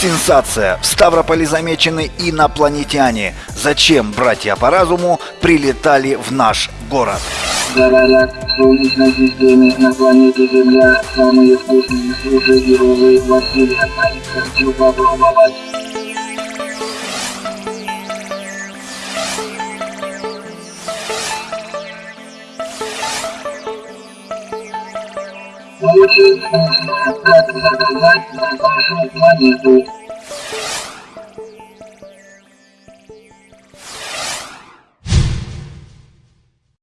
Сенсация! В Ставрополе замечены инопланетяне. Зачем братья по разуму прилетали в наш город? Говорят, Солнечной системе на планете Земля самые вкусные суши и роллы в Вселенной. Хочу попробовать. Очень вкусно. Как заказать на вашу планету?